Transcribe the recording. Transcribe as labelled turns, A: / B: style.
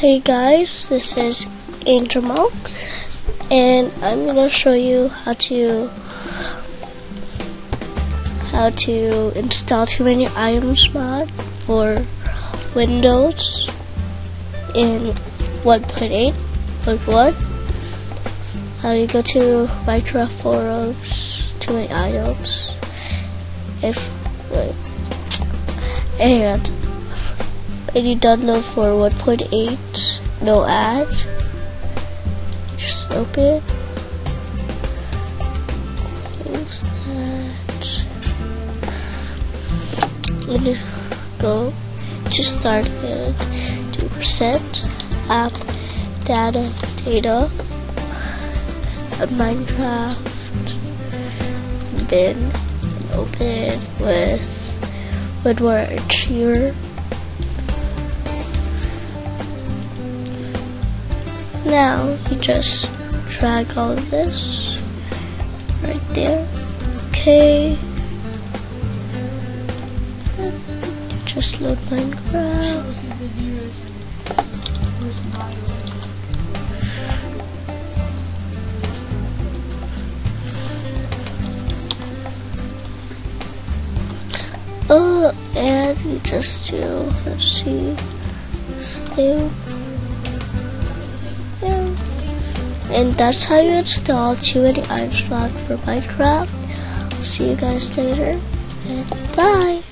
A: Hey guys, this is Angel Monk, and I'm gonna show you how to how to install too many items mod for Windows in 1.8 like what? How do you go to Minecraft forums, too many items, if and and you download for 1.8 no ad just open. Close that and you go to start and do percent app data data on Minecraft and open with WinRAR Archiver Now you just drag all of this right there. Okay. Just load Minecraft. Oh, and you just do, let's see, stay and that's how you install too many iron for Minecraft. See you guys later, and bye!